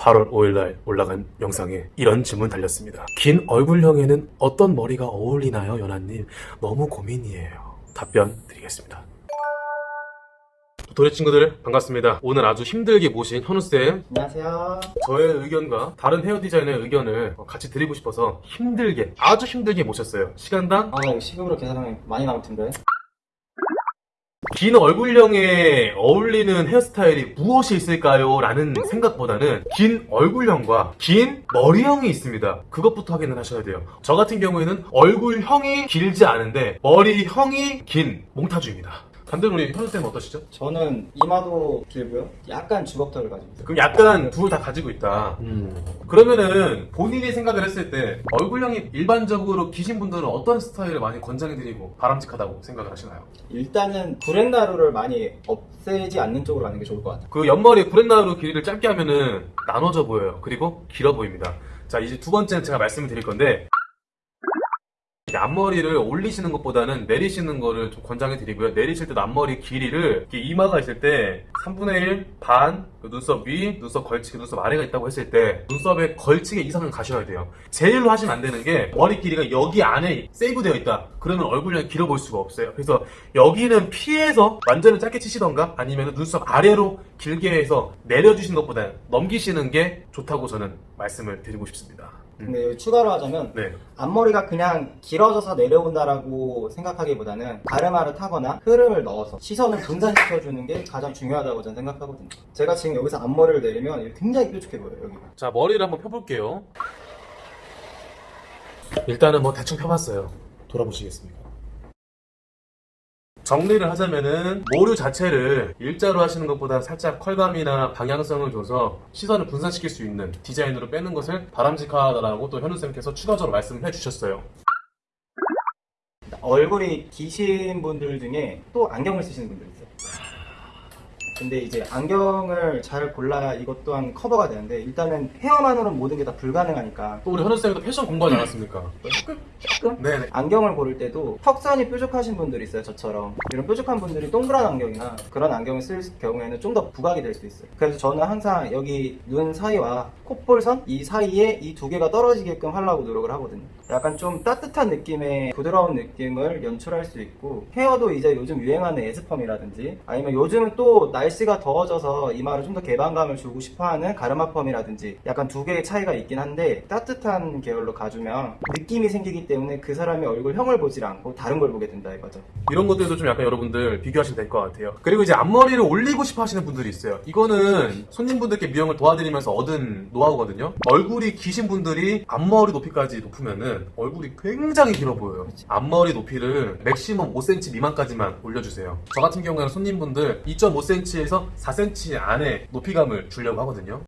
8월 5일날 올라간 영상에 이런 질문 달렸습니다. 긴 얼굴형에는 어떤 머리가 어울리나요, 연하님? 너무 고민이에요. 답변 드리겠습니다. 도래 친구들 반갑습니다. 오늘 아주 힘들게 모신 현우쌤 안녕하세요. 저의 의견과 다른 헤어 디자이너의 의견을 같이 드리고 싶어서 힘들게 아주 힘들게 모셨어요. 시간당 아, 이거 시급으로 계산하면 많이 나올 텐데. 긴 얼굴형에 어울리는 헤어스타일이 무엇이 있을까요? 라는 생각보다는 긴 얼굴형과 긴 머리형이 있습니다. 그것부터 확인을 하셔야 돼요. 저 같은 경우에는 얼굴형이 길지 않은데 머리형이 긴 몽타주입니다. 반대로 우리 현우쌤은 어떠시죠? 저는 이마도 길고요. 약간 주걱턱을 가지고 있어요. 그럼 약간 둘 다 가지고 있다. 그러면은 본인이 생각을 했을 때 얼굴형이 일반적으로 기신 분들은 어떤 스타일을 많이 권장해드리고 바람직하다고 생각을 하시나요? 일단은 브랜나루를 많이 없애지 않는 쪽으로 가는 게 좋을 것 같아요. 그 옆머리 브렛나루 길이를 짧게 하면은 나눠져 보여요. 그리고 길어 보입니다. 자, 이제 두 번째는 제가 말씀을 드릴 건데 앞머리를 올리시는 것보다는 내리시는 거를 좀 권장해 드리고요. 내리실 때도 앞머리 길이를 이렇게 이마가 있을 때 3분의 1, 반, 그 눈썹 위, 눈썹 걸치기, 눈썹 아래가 있다고 했을 때 눈썹의 걸치기 이상은 가셔야 돼요. 제일로 하시면 안 되는 게 머리 길이가 여기 안에 세이브되어 있다. 그러면 얼굴형이 길어 보일 수가 없어요. 그래서 여기는 피해서 완전히 짧게 치시던가 아니면 눈썹 아래로 길게 해서 내려주시는 것보다 넘기시는 게 좋다고 저는 말씀을 드리고 싶습니다. 음. 근데 여기 추가로 하자면 네. 앞머리가 그냥 길어져서 내려온다라고 생각하기보다는 가르마를 타거나 흐름을 넣어서 시선을 분산시켜주는 게 가장 중요하다고 저는 생각하거든요. 제가 지금 여기서 앞머리를 내리면 굉장히 뾰족해 보여요, 여기가. 자 머리를 한번 펴볼게요 일단은 뭐 대충 펴봤어요 돌아보시겠습니까? 정리를 하자면은 모류 자체를 일자로 하시는 것보다 살짝 컬감이나 방향성을 줘서 시선을 분산시킬 수 있는 디자인으로 빼는 것을 바람직하다라고 또 현우쌤께서 추가적으로 말씀을 해주셨어요 얼굴이 기신 분들 중에 또 안경을 쓰시는 분들. 근데 이제 안경을 잘 골라야 이것 또한 커버가 되는데 일단은 헤어만으로는 모든 게 다 불가능하니까. 또 우리 현우쌤도 패션 공부하지 않았습니까? 조금 네네. 안경을 고를 때도 턱선이 뾰족하신 분들이 있어요 저처럼. 이런 뾰족한 분들이 동그란 안경이나 그런 안경을 쓸 경우에는 좀 더 부각이 될 수 있어요. 그래서 저는 항상 여기 눈 사이와 콧볼선 이 사이에 이 두 개가 떨어지게끔 하려고 노력을 하거든요. 약간 좀 따뜻한 느낌의 부드러운 느낌을 연출할 수 있고 헤어도 이제 요즘 유행하는 에스펌이라든지 아니면 요즘은 또 날씨가 더워져서 이마를 좀 더 개방감을 주고 싶어하는 가르마 펌이라든지 약간 두 개의 차이가 있긴 한데 따뜻한 계열로 가주면 느낌이 생기기 때문에 그 사람의 얼굴형을 보질 않고 다른 걸 보게 된다 이거죠 이런 것들도 좀 약간 여러분들 비교하시면 될 것 같아요. 그리고 이제 앞머리를 올리고 싶어 하시는 분들이 있어요. 이거는 손님분들께 미용을 도와드리면서 얻은 노하우거든요. 얼굴이 기신 분들이 앞머리 높이까지 높으면은 얼굴이 굉장히 길어 보여요. 앞머리 높이를 맥시멈 5cm 미만까지만 올려주세요. 저 같은 경우에는 손님분들 2.5cm 에서 4cm 안에 높이감을 주려고 하거든요.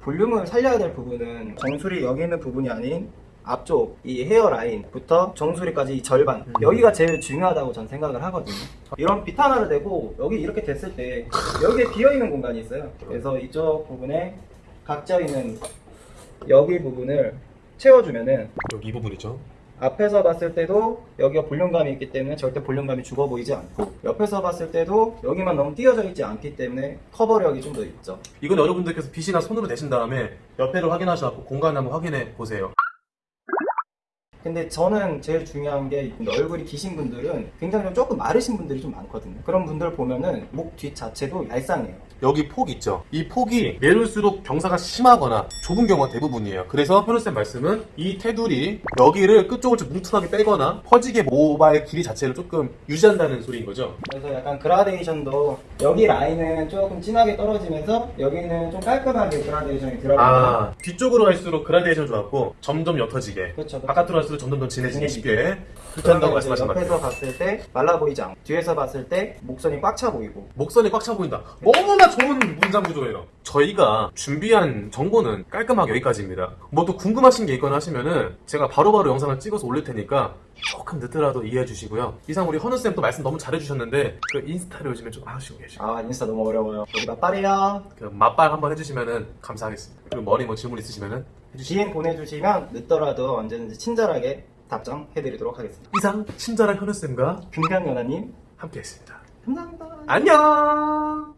볼륨을 살려야 될 부분은 정수리 여기 있는 부분이 아닌 앞쪽 이 헤어라인부터 정수리까지 이 절반 음. 여기가 제일 중요하다고 전 생각을 하거든요 이런 빗 하나를 대고 여기 이렇게 됐을 때 여기에 비어있는 공간이 있어요 그래서 이쪽 부분에 각져 있는 여기 부분을 채워주면은 여기 이 부분이죠. 앞에서 봤을 때도 여기가 볼륨감이 있기 때문에 절대 볼륨감이 죽어 보이지 않고 옆에서 봤을 때도 여기만 너무 띄어져 있지 않기 때문에 커버력이 좀 더 있죠 이건 여러분들께서 빗이나 손으로 대신 다음에 옆에를 확인하셔서 공간을 한번 확인해 보세요. 근데 저는 제일 중요한 게 얼굴이 기신 분들은 굉장히 좀 조금 마르신 분들이 좀 많거든요. 그런 분들 보면은 목 뒤 자체도 얄쌍해요. 여기 폭 있죠? 이 폭이 내릴수록 경사가 심하거나 좁은 경우가 대부분이에요. 그래서 현우쌤 말씀은 이 테두리 여기를 끝쪽을 좀 뭉툭하게 빼거나 퍼지게 모발 길이 자체를 조금 유지한다는 소리인 거죠. 그래서 약간 그라데이션도 여기 라인은 조금 진하게 떨어지면서 여기는 좀 깔끔하게 그라데이션이 들어가요. 아 뒤쪽으로 갈수록 그라데이션 좋았고 점점 옅어지게 그렇죠. 바깥으로 갈수록 점점 더 진해지게 진해지게. 쉽게 한다고 이제 말씀하신 것 옆에서. 봤을 때 말라 보이지 않고 뒤에서 봤을 때 목선이 꽉 차 보이고 목선이 꽉 차 보인다. 너무나 좋은 문장 구조예요. 저희가 준비한 정보는 깔끔하게 여기까지입니다. 뭐 또 궁금하신 게 있거나 하시면은 제가 바로바로 영상을 찍어서 올릴 테니까 조금 늦더라도 이해해 주시고요. 이상 우리 헌우쌤 또 말씀 너무 잘해주셨는데 그 인스타를 요즘에 좀 하시고 계시고 아 인스타 너무 어려워요. 여기 맞빨이야. 그 맛발 한번 해주시면은 감사하겠습니다. 그리고 머리 뭐 질문 있으시면은 해주시면 DM 보내주시면 늦더라도 언제든지 친절하게 답장해드리도록 하겠습니다. 이상 친절한 현우쌤과 금강연아님 함께했습니다. 감사합니다. 안녕!